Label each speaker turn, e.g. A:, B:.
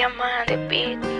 A: Diamante Beat